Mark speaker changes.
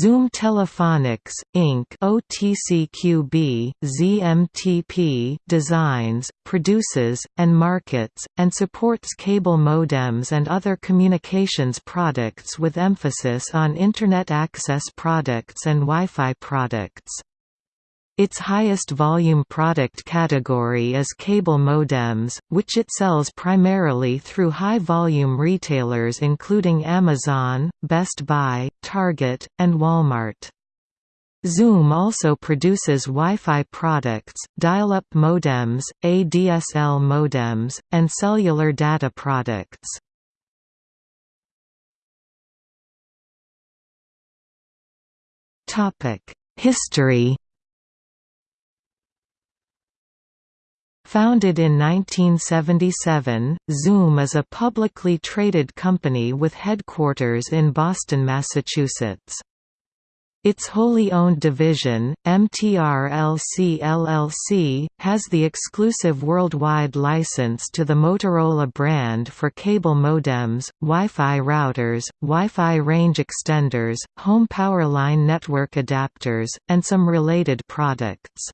Speaker 1: Zoom Telephonics, Inc. OTCQB, ZMTP designs, produces, and markets, and supports cable modems and other communications products with emphasis on Internet access products and Wi-Fi products. Its highest volume product category is cable modems, which it sells primarily through high-volume retailers including Amazon, Best Buy, Target, and Walmart. Zoom also produces Wi-Fi products, dial-up modems, ADSL modems, and cellular data products. History Founded in 1977, Zoom is a publicly traded company with headquarters in Boston, Massachusetts. Its wholly owned division, MTRLC LLC, has the exclusive worldwide license to the Motorola brand for cable modems, Wi-Fi routers, Wi-Fi range extenders, home powerline network adapters, and some related products.